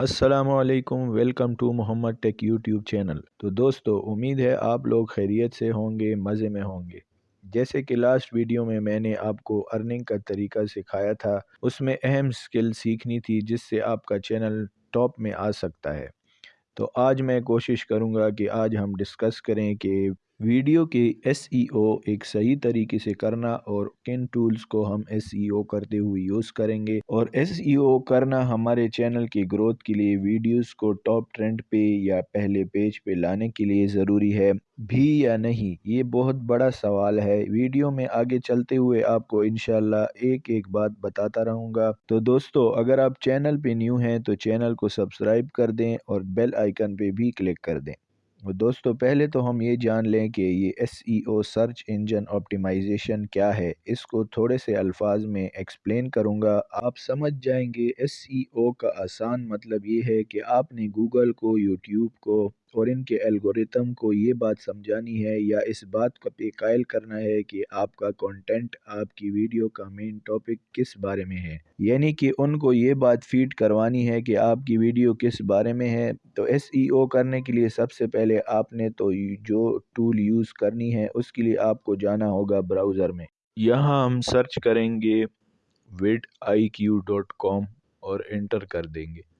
السلام علیکم، welcome to Muhammad tech YouTube channel. تو دوستو، امید ہے آپ لوگ خیریت سے ہوں گے، مزے میں ہوں گے۔ جیسے کہ لاسٹ ویڈیو میں میں نے آپ کو ارننگ کا طریقہ سکھایا تھا، اس میں اہم سکل سیکھنی تھی جس سے آپ کا چینل ٹاپ میں آ سکتا ہے۔ تو آج میں کوشش کروں گا کہ آج ہم ڈسکس کریں کہ ویڈیو کے ایس ای او ایک صحیح طریقے سے کرنا اور کن ٹولز کو ہم ایس ای او کرتے ہوئے یوز کریں گے اور ایس ای او کرنا ہمارے چینل کی گروتھ کے لیے ویڈیوز کو ٹاپ ٹرینڈ پہ یا پہلے پیج پہ لانے کے لیے ضروری ہے، بھی یا نہیں؟ یہ بہت بڑا سوال ہے۔ ویڈیو میں آگے چلتے ہوئے آپ کو انشاءاللہ ایک ایک بات بتاتا رہوں گا۔ تو دوستو، اگر آپ چینل پہ نیو ہیں تو چینل کو سبسکرائب کر دیں اور بیل آئیکن پہ بھی کلک کر دیں۔ دوستو، پہلے تو ہم یہ جان لیں کہ یہ S E O search engine optimization کیا ہے؟ اس کو تھوڑے سے الفاظ میں ایکسپلین کروں گا۔ آپ سمجھ جائیں گے ایس ای او کا آسان مطلب یہ ہے کہ آپ نے گوگل کو یوٹیوب کو اور ان کے الگوریتم کو یہ بات سمجھانی ہے یا اس بات کو پہ قائل کرنا ہے کہ آپ کا کنٹینٹ آپ کی ویڈیو کا مین ٹاپک کس بارے میں ہے؟ یعنی کہ ان کو یہ بات فیڈ کروانی ہے کہ آپ کی ویڈیو کس بارے میں ہے؟ تو ایس ای او کرنے کے لیے سب سے پہلے آپ نے تو جو ٹول یوز کرنی ہے اس کے لیے آپ کو جانا ہوگا براؤزر میں۔ یہاں ہم سرچ کریں گے ویڈ آئی کیو ڈاٹ کام اور انٹر کر دیں گے۔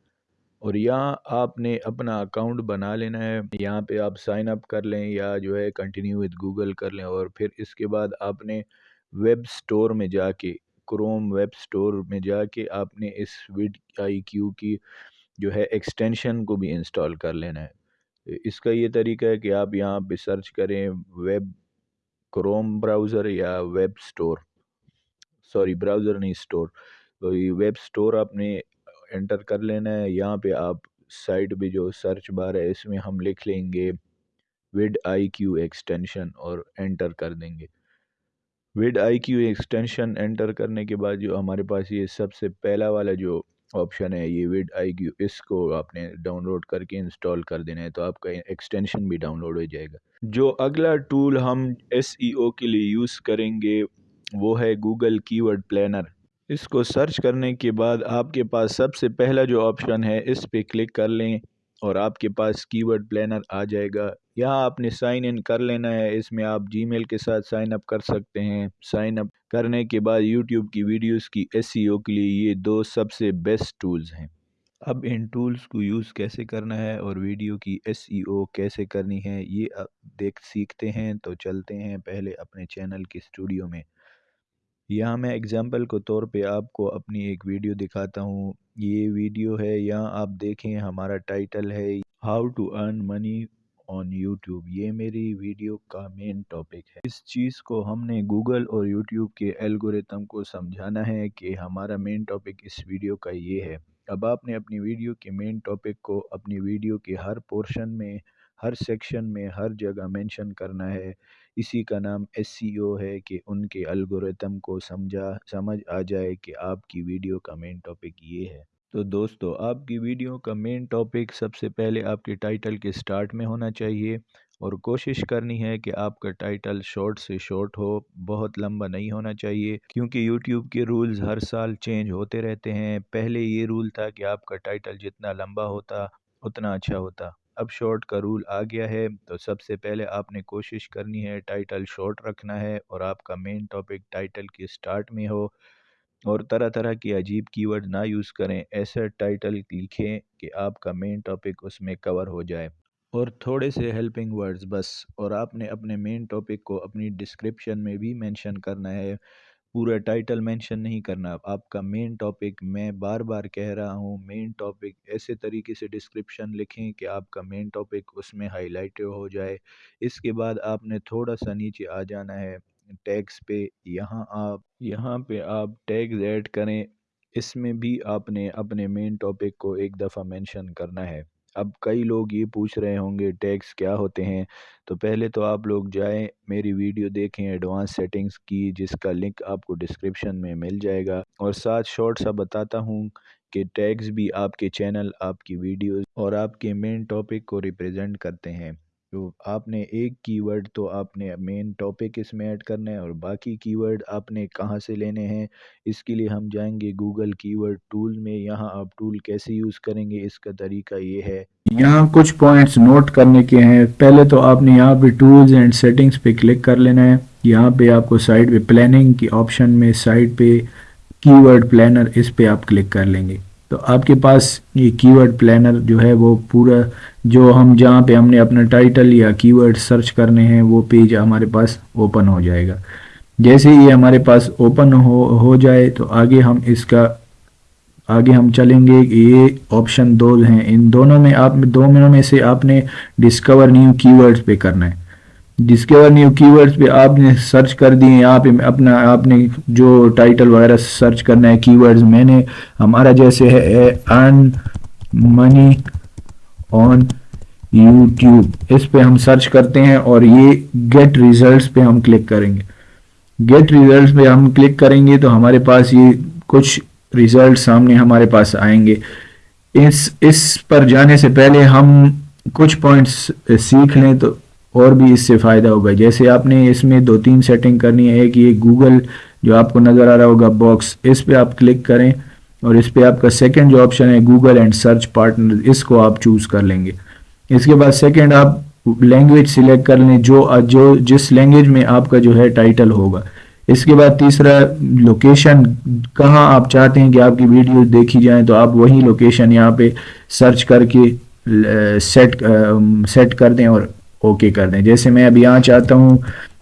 اور یہاں آپ نے اپنا اکاؤنٹ بنا لینا ہے۔ یہاں پہ آپ سائن اپ کر لیں یا جو ہے کنٹینیو وتھ گوگل کر لیں اور پھر اس کے بعد آپ نے ویب سٹور میں جا کے کروم ویب سٹور میں جا کے آپ نے اس ویڈ آئی کیو کی جو ہے ایکسٹینشن کو بھی انسٹال کر لینا ہے۔ اس کا یہ طریقہ ہے کہ آپ یہاں پہ سرچ کریں ویب کروم براؤزر یا ویب سٹور سوری براؤزر نہیں سٹور تو یہ ویب سٹور آپ نے انٹر کر لینا ہے۔ یہاں پہ آپ سائٹ پہ جو سرچ بار ہے، اس میں ہم لکھ لیں گے وڈ آئی کیو ایکسٹینشن اور انٹر کر دیں گے۔ VidIQ extension enter کرنے کے بعد جو ہمارے پاس یہ سب سے پہلا والا جو آپشن ہے، یہ وڈ آئی کیو اس کو آپ نے ڈاؤن لوڈ کر کے انسٹال کر دینا ہے تو آپ کا ایکسٹینشن بھی ڈاؤن لوڈ ہو جائے گا۔ جو اگلا ٹول ہم ایس ای او کے لیے یوز کریں گے، وہ ہے گوگل کی ورڈ پلینر اس کو سرچ کرنے کے بعد آپ کے پاس سب سے پہلا جو آپشن ہے، اس پہ کلک کر لیں اور آپ کے پاس کی ورڈ پلینر آ جائے گا۔ یہاں آپ نے سائن ان کر لینا ہے۔ اس میں آپ جی میل کے ساتھ سائن اپ کر سکتے ہیں۔ سائن اپ کرنے کے بعد یوٹیوب کی ویڈیوز کی ایس سی او کے لیے یہ دو سب سے بیسٹ ٹولز ہیں۔ اب ان ٹولز کو یوز کیسے کرنا ہے اور ویڈیو کی ایس ای او کیسے کرنی ہے، یہ دیکھ، سیکھتے ہیں تو چلتے ہیں پہلے اپنے چینل کی اسٹوڈیو میں۔ یہاں میں اگزامپل کو طور پہ آپ کو اپنی ایک ویڈیو دکھاتا ہوں۔ یہ ویڈیو ہے، یہاں آپ دیکھیں، ہمارا ٹائٹل ہے how to earn money on YouTube یہ میری ویڈیو کا مین ٹاپک ہے۔ اس چیز کو ہم نے گوگل اور یوٹیوب کے الگوریتم کو سمجھانا ہے کہ ہمارا مین ٹاپک اس ویڈیو کا یہ ہے۔ اب آپ نے اپنی ویڈیو کے مین ٹاپک کو اپنی ویڈیو کے ہر پورشن میں، ہر سیکشن میں، ہر جگہ مینشن کرنا ہے۔ اسی کا نام ایس سی او ہے کہ ان کے الگوریتم کو سمجھا، سمجھ آ جائے کہ آپ کی ویڈیو کا مین ٹاپک یہ ہے۔ تو دوستو، آپ کی ویڈیو کا مین ٹاپک سب سے پہلے آپ کے ٹائٹل کے سٹارٹ میں ہونا چاہیے اور کوشش کرنی ہے کہ آپ کا ٹائٹل شارٹ سے شارٹ ہو، بہت لمبا نہیں ہونا چاہیے۔ کیونکہ یوٹیوب کے رولز ہر سال چینج ہوتے رہتے ہیں۔ پہلے یہ رول تھا کہ آپ کا ٹائٹل جتنا لمبا ہوتا، اتنا اچھا ہوتا۔ اب شارٹ کا رول آ گیا ہے، تو سب سے پہلے آپ نے کوشش کرنی ہے ٹائٹل شارٹ رکھنا ہے اور آپ کا مین ٹاپک ٹائٹل کے سٹارٹ میں ہو اور طرح طرح کی عجیب کی ورڈ نہ یوز کریں ایسا ٹائٹل لکھیں کہ آپ کا مین ٹاپک اس میں کور ہو جائے۔ اور تھوڑے سے ہیلپنگ ورڈز بس، اور آپ نے اپنے مین ٹاپک کو اپنی ڈسکرپشن میں بھی مینشن کرنا ہے۔ پورا ٹائٹل مینشن نہیں کرنا۔ آپ کا مین ٹاپک میں بار بار کہہ رہا ہوں مین ٹاپک ایسے طریقے سے ڈسکرپشن لکھیں کہ آپ کا مین ٹاپک اس میں ہائی لائٹ ہو جائے۔ اس کے بعد آپ نے تھوڑا سا نیچے آ جانا ہے ٹیگس پہ۔ یہاں آپ، یہاں پہ آپ ٹیگز ایڈ کریں۔ اس میں بھی آپ نے اپنے مین ٹاپک کو ایک دفعہ مینشن کرنا ہے۔ اب کئی لوگ یہ پوچھ رہے ہوں گے ٹیگس کیا ہوتے ہیں؟ تو پہلے تو آپ لوگ جائیں، میری ویڈیو دیکھیں، ایڈوانس سیٹنگز کی، جس کا لنک آپ کو ڈسکرپشن میں مل جائے گا۔ اور ساتھ شارٹ سا بتاتا ہوں کہ ٹیگز بھی آپ کے چینل، آپ کی ویڈیوز اور آپ کے مین ٹاپک کو ریپرزینٹ کرتے ہیں۔ تو آپ نے ایک کی ورڈ تو آپ نے مین ٹاپک اس میں ایڈ کرنا ہے اور باقی کی ورڈ آپ نے کہاں سے لینے ہیں، اس کے لیے ہم جائیں گے گوگل کی ورڈ ٹول میں۔ یہاں آپ ٹول کیسے یوز کریں گے، اس کا طریقہ یہ ہے۔ یہاں کچھ پوائنٹس نوٹ کرنے کے ہیں۔ پہلے تو آپ نے یہاں پہ ٹولز اینڈ سیٹنگز پہ کلک کر لینا ہے۔ یہاں پہ آپ کو سائٹ پہ پلاننگ کی آپشن میں سائٹ پہ کی ورڈ پلانر اس پہ آپ کلک کر لیں گے۔ تو آپ کے پاس یہ کی ورڈ پلانر جو ہے وہ پورا جو ہم جہاں پہ ہم نے اپنا ٹائٹل یا کی ورڈ سرچ کرنے ہیں، وہ پیج ہمارے پاس اوپن ہو جائے گا۔ جیسے یہ ہمارے پاس اوپن ہو ہو جائے تو آگے ہم اس کا، آگے ہم چلیں گے کہ یہ آپشن دو ہیں۔ ان دونوں میں آپ دونوں میں سے آپ نے ڈسکور نیو کی ورڈز پہ کرنا ہے۔ ڈسکور نیو کی ورڈز پہ آپ نے سرچ کر دیے یہاں پہ اپنا آپ نے جو ٹائٹل وغیرہ سرچ کرنا ہے کی ورڈز میں نے ہمارا جیسے ہے ارن منی آن یوٹیوب اس پہ ہم سرچ کرتے ہیں اور یہ گیٹ ریزلٹس پہ ہم کلک کریں گے۔ گیٹ ریزلٹس پہ ہم کلک کریں گے تو ہمارے پاس یہ کچھ ریزلٹ سامنے ہمارے پاس آئیں گے۔ اس اس پر جانے سے پہلے ہم کچھ پوائنٹس سیکھ لیں تو اور بھی اس سے فائدہ ہوگا۔ جیسے آپ نے اس میں دو تین سیٹنگ کرنی ہے کہ یہ گوگل جو آپ کو نظر آ رہا ہوگا باکس اس پہ آپ کلک کریں اور اس پہ آپ کا سیکنڈ جو آپشن ہے گوگل اینڈ سرچ پارٹنر اس کو آپ چوز کر لیں گے۔ اس کے بعد سیکنڈ آپ لینگویج سلیکٹ کر لیں، جو جو جس لینگویج میں آپ کا جو ہے ٹائٹل ہوگا۔ اس کے بعد تیسرا لوکیشن کہاں آپ چاہتے ہیں کہ آپ کی ویڈیو دیکھی جائیں تو آپ وہی لوکیشن یہاں پہ سرچ کر کے سیٹ سیٹ کر دیں اور اوکے کر دیں۔ جیسے میں اب یہاں چاہتا ہوں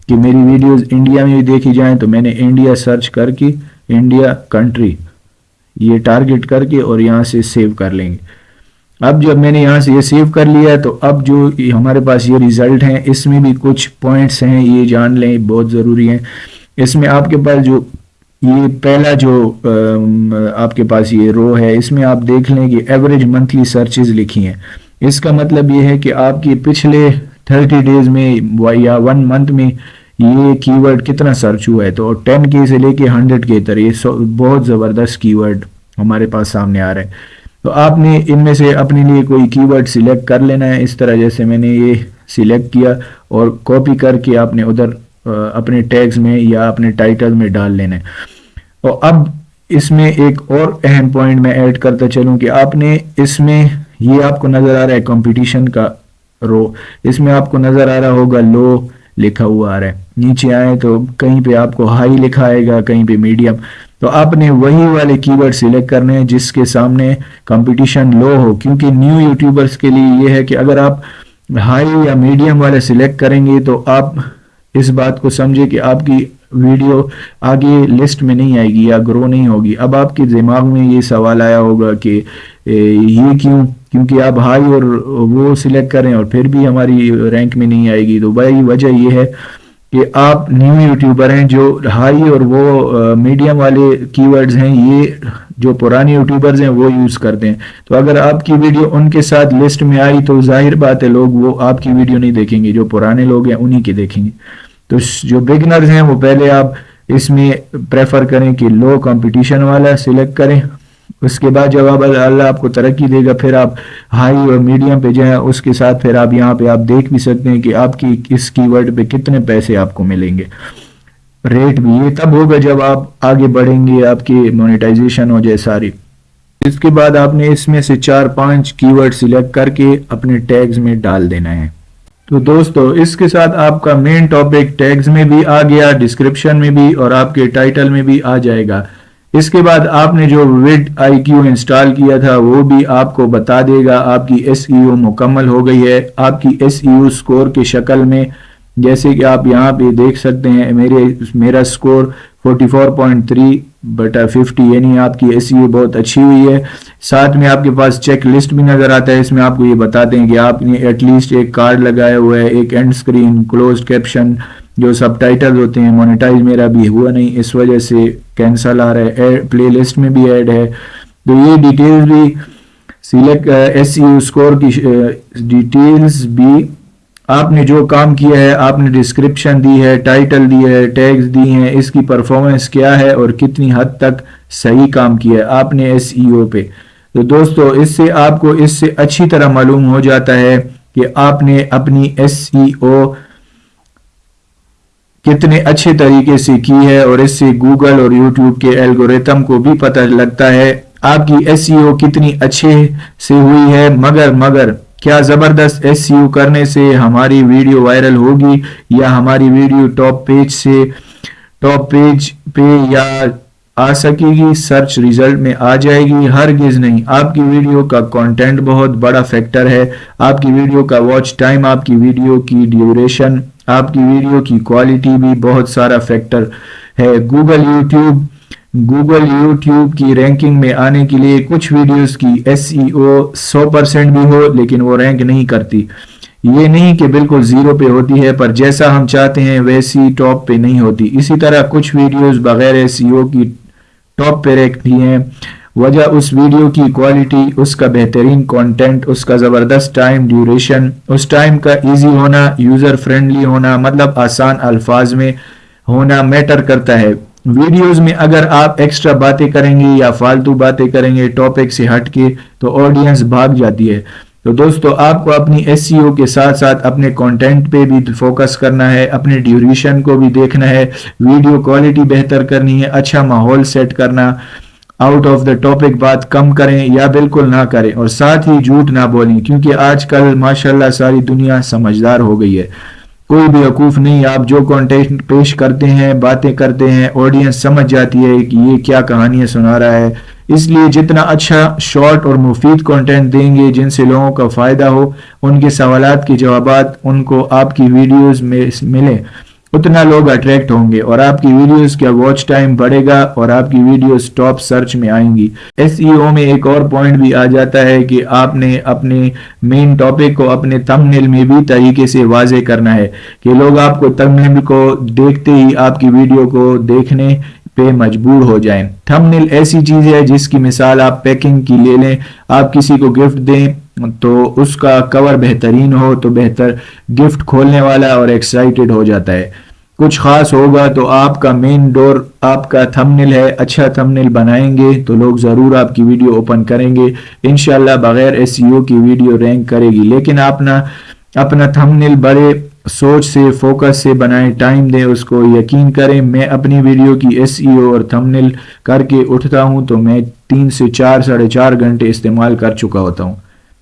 کہ میری ویڈیوز انڈیا میں بھی دیکھی جائیں تو میں نے انڈیا سرچ کر کے انڈیا کنٹری یہ ٹارگٹ کر کے اور یہاں سے سیو کر لیں گے۔ اب جب میں نے یہاں سے یہ سیو کر لیا ہے تو اب جو ہمارے پاس یہ ریزلٹ ہیں، اس میں بھی کچھ پوائنٹس ہیں، یہ جان لیں، بہت ضروری ہیں۔ اس میں آپ کے پاس جو یہ پہلا جو آپ کے پاس یہ رو ہے، اس میں آپ دیکھ لیں کہ ایوریج منتھلی سرچز لکھی ہیں۔ اس کا مطلب یہ ہے کہ آپ کی پچھلے تھرٹی ڈیز میں یا ون منتھ میں یہ کی ورڈ کتنا سرچ ہوا ہے؟ تو ٹین کے سے لے کے ہنڈریڈ کے تر یہ بہت زبردست کی ورڈ ہمارے پاس سامنے آ رہا ہے۔ تو آپ نے ان میں سے اپنے لیے کوئی کی ورڈ سلیکٹ کر لینا ہے۔ اس طرح جیسے میں نے یہ سلیکٹ کیا اور کاپی کر کے آپ نے ادھر اپنے ٹیگز میں یا اپنے ٹائٹل میں ڈال لینا ہے۔ اور اب اس میں ایک اور اہم پوائنٹ میں ایڈ کرتا چلوں کہ آپ نے اس میں یہ آپ کو نظر آ رہا ہے کمپٹیشن کا۔ رو۔ اس میں آپ کو نظر آ رہا ہوگا، لو لکھا ہوا آ رہا ہے۔ نیچے آئے تو کہیں پہ آپ کو ہائی لکھا آئے گا، کہیں پہ میڈیم۔ تو آپ نے وہی والے کی ورڈ سلیکٹ کرنے ہیں جس کے سامنے کمپٹیشن لو ہو۔ کیونکہ نیو یوٹیوبرز کے لیے یہ ہے کہ اگر آپ ہائی یا میڈیم والے سلیکٹ کریں گے تو آپ اس بات کو سمجھے کہ آپ کی ویڈیو آگے لسٹ میں نہیں آئے گی یا گرو نہیں ہوگی۔ اب آپ کے دماغ میں یہ سوال آیا ہوگا کہ یہ کیوں کیونکہ آپ ہائی اور وہ سلیکٹ کریں اور پھر بھی ہماری رینک میں نہیں آئے گی، تو بھائی وجہ یہ ہے کہ آپ نیو یوٹیوبر ہیں جو ہائی اور وہ میڈیم والے کی ورڈز ہیں، یہ جو پرانے یوٹیوبرز ہیں وہ یوز کرتے ہیں۔ تو اگر آپ کی ویڈیو ان کے ساتھ لسٹ میں آئی تو ظاہر بات ہے، لوگ وہ آپ کی ویڈیو نہیں دیکھیں گے، جو پرانے لوگ ہیں انہی کی دیکھیں گے۔ تو جو بگنرز ہیں وہ پہلے آپ اس میں پریفر کریں کہ لو کمپٹیشن والا سلیکٹ کریں۔ اس کے بعد جب آپ اللہ آپ کو ترقی دے گا، پھر آپ ہائی اور میڈیم پہ جائیں، اس کے ساتھ پھر آپ یہاں پہ آپ دیکھ بھی سکتے ہیں کہ آپ کی اس کی ورڈ پہ کتنے پیسے آپ کو ملیں گے۔ ریٹ بھی یہ تب ہوگا جب آپ آگے بڑھیں گے، آپ کی مونیٹائزیشن ہو جائے ساری۔ اس کے بعد آپ نے اس میں سے چار پانچ کی ورڈ سلیکٹ کر کے اپنے ٹیگز میں ڈال دینا ہے۔ تو دوستو، اس کے ساتھ آپ کا مین ٹاپک ٹیگز میں بھی آ گیا ڈسکرپشن میں بھی اور آپ کے ٹائٹل میں بھی آ جائے گا۔ اس کے بعد آپ نے جو ویڈ آئی کیو انسٹال کیا تھا، وہ بھی آپ کو بتا دے گا۔ آپ کی ایس ای او مکمل ہو گئی ہے۔ آپ کی ایس ای او سکور کی شکل میں، جیسے کہ آپ یہاں پہ دیکھ سکتے ہیں، میرے، میرا سکور 44.3 بٹا 50 یعنی آپ کی ایس ای بہت اچھی ہوئی ہے۔ ساتھ میں آپ کے پاس چیک لسٹ بھی نظر آتا ہے۔ اس میں آپ کو یہ بتا دیں کہ آپ نے ایٹ لیسٹ ایک کارڈ لگایا ہوا ہے، ایک اینڈ سکرین کلوز کیپشن جو سب ٹائٹل ہوتے ہیں مونیٹائز میرا بھی ہوا نہیں، اس وجہ سے کینسل آ رہا ہے پلے لسٹ میں بھی ایڈ ہے۔ تو یہ ڈیٹیلز بھی select S E U score کی ڈیٹیلز بھی آپ نے جو کام کیا ہے، آپ نے ڈسکرپشن دی ہے ٹائٹل دی ہے ٹیگز دی ہیں، اس کی پرفارمنس کیا ہے اور کتنی حد تک صحیح کام کیا ہے آپ نے ایس ای او پہ۔ تو دوستو، اس سے آپ کو اس سے اچھی طرح معلوم ہو جاتا ہے کہ آپ نے اپنی ایس ای او کتنے اچھے طریقے سے کی ہے اور اس سے گوگل اور یوٹیوب کے الگوریتم کو بھی پتہ لگتا ہے۔ آپ کی ایس ای او کتنی اچھے سے ہوئی ہے، مگر مگر کیا زبردست ایس سی او کرنے سے ہماری ویڈیو وائرل ہوگی یا ہماری ویڈیو ٹاپ پیج سے، ٹاپ پیج پہ یا آ سکے گی، سرچ ریزلٹ میں آ جائے گی، ہرگز نہیں۔ آپ کی ویڈیو کا کانٹینٹ بہت بڑا فیکٹر ہے۔ آپ کی ویڈیو کا واچ ٹائم آپ کی ویڈیو کی ڈیوریشن آپ کی ویڈیو کی کوالٹی بھی بہت سارا فیکٹر ہے۔ گوگل یوٹیوب گوگل یوٹیوب کی رینکنگ میں آنے کے لیے کچھ ویڈیوز کی ایس ای او سو پرسنٹ بھی ہو، لیکن وہ رینک نہیں کرتی۔ یہ نہیں کہ بالکل زیرو پہ ہوتی ہے، پر جیسا ہم چاہتے ہیں، ویسی ٹاپ پہ نہیں ہوتی۔ اسی طرح کچھ ویڈیوز بغیر ایس ای او کی ٹاپ پہ رکھتی ہیں۔ وجہ اس ویڈیو کی کوالٹی اس کا بہترین کانٹینٹ اس کا زبردست ٹائم ڈیوریشن اس ٹائم کا ایزی ہونا یوزر فرینڈلی ہونا مطلب آسان الفاظ میں ہونا میٹر کرتا ہے۔ ویڈیوز میں اگر آپ ایکسٹرا باتیں کریں گے یا فالتو باتیں کریں گے ٹاپک سے ہٹ کے تو آڈینس بھاگ جاتی ہے۔ تو دوستو، آپ کو اپنی ایس سی او کے ساتھ ساتھ اپنے کانٹینٹ پہ بھی فوکس کرنا ہے، اپنے ڈیوریشن کو بھی دیکھنا ہے۔ ویڈیو کوالٹی بہتر کرنی ہے اچھا ماحول سیٹ کرنا۔ آؤٹ آف دا ٹاپک بات کم کریں یا بالکل نہ کریں اور ساتھ ہی جھوٹ نہ بولیں، کیونکہ آج کل ماشاءاللہ ساری دنیا سمجھدار ہو گئی ہے۔ کوئی بھی حقوف نہیں، آپ جو کانٹینٹ پیش کرتے ہیں، باتیں کرتے ہیں آڈینس سمجھ جاتی ہے کہ یہ کیا کہانیاں سنا رہا ہے۔ اس لیے جتنا اچھا شارٹ اور مفید کانٹینٹ دیں گے، جن سے لوگوں کا فائدہ ہو، ان کے سوالات کے جوابات، ان کو آپ کی ویڈیوز میں ملیں۔ اتنا لوگ اٹریکٹ ہوں گے اور آپ کی ویڈیوز کا واچ ٹائم بڑھے گا اور آپ کی ویڈیوز ٹاپ سرچ میں آئیں گی۔ ایس ای او میں ایک اور پوائنٹ بھی آ جاتا ہے کہ آپ نے اپنے مین ٹاپک کو اپنے تم میں بھی طریقے سے واضح کرنا ہے کہ لوگ آپ کو تم کو دیکھتے ہی آپ کی ویڈیو کو دیکھنے پہ مجبور ہو جائیں۔ تھم نیل ایسی چیز ہے جس کی مثال آپ پیکنگ کی لے لیں، آپ کسی کو گفٹ دیں تو اس کا کور بہترین ہو تو بہتر گفٹ کھولنے والا اور ایکسائٹڈ ہو جاتا ہے۔ کچھ خاص ہوگا تو آپ کا مین ڈور آپ کا تھمنل ہے۔ اچھا تھمنل بنائیں گے تو لوگ ضرور آپ کی ویڈیو اوپن کریں گے۔ انشاءاللہ بغیر ایس سی او کی ویڈیو رینک کرے گی۔ لیکن آپ اپنا تھم نیل بڑے سوچ سے فوکس سے بنائیں۔ ٹائم دیں اس کو۔ یقین کریں، میں اپنی ویڈیو کی ایس ای او اور تھمنل کر کے اٹھتا ہوں تو میں تین سے چار، ساڑھے چار گھنٹے استعمال کر چکا ہوتا ہوں۔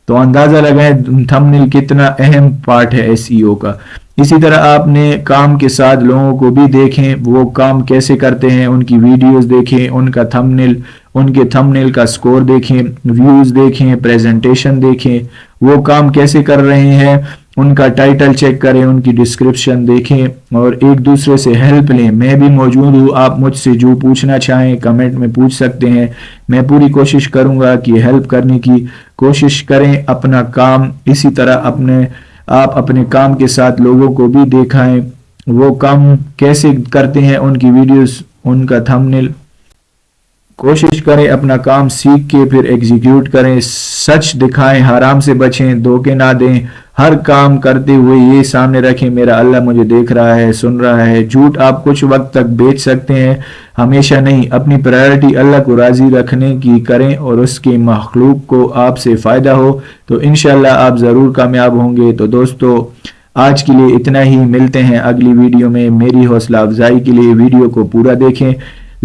تو اندازہ لگائیں تھمنل کتنا اہم پارٹ ہے ایس ای او کا۔ اسی طرح آپ نے کام کے ساتھ لوگوں کو بھی دیکھیں، وہ کام کیسے کرتے ہیں، ان کی ویڈیوز دیکھیں، ان کا تھم نل ان کے تھم نیل کا سکور دیکھیں ویوز دیکھیں پریزنٹیشن دیکھیں، وہ کام کیسے کر رہے ہیں۔ ان کا ٹائٹل چیک کریں، ان کی ڈسکرپشن دیکھیں اور ایک دوسرے سے ہیلپ لیں۔ میں بھی موجود ہوں، آپ مجھ سے جو پوچھنا چاہیں کمنٹ میں پوچھ سکتے ہیں۔ میں پوری کوشش کروں گا کہ ہیلپ کرنے کی۔ کوشش کریں اپنا کام اسی طرح اپنے، آپ اپنے کام کے ساتھ لوگوں کو بھی دیکھائیں۔ وہ کام کیسے کرتے ہیں، ان کی ویڈیوز ان کا تھمنل کوشش کریں اپنا کام سیکھ کے پھر ایگزیکیوٹ کریں، سچ دکھائیں، حرام سے بچیں، دھوکے نہ دیں۔ ہر کام کرتے ہوئے یہ سامنے رکھیں، میرا اللہ مجھے دیکھ رہا ہے، سن رہا ہے۔ جھوٹ آپ کچھ وقت تک بیچ سکتے ہیں، ہمیشہ نہیں۔ اپنی پرائرٹی اللہ کو راضی رکھنے کی کریں اور اس کی مخلوق کو آپ سے فائدہ ہو۔ تو انشاءاللہ آپ ضرور کامیاب ہوں گے۔ تو دوستو، آج کے لیے اتنا ہی۔ ملتے ہیں اگلی ویڈیو میں۔ میری حوصلہ افزائی کے لیے ویڈیو کو پورا دیکھیں۔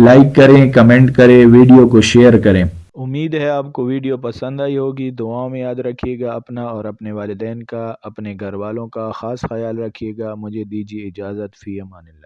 لائک کریں، کمنٹ کریں، ویڈیو کو شیئر کریں۔ امید ہے آپ کو ویڈیو پسند آئی ہوگی۔ دعاؤں میں یاد رکھیے گا اپنا اور اپنے والدین کا، اپنے گھر والوں کا خاص خیال رکھیے گا۔ مجھے دیجیے اجازت، فی امان اللہ۔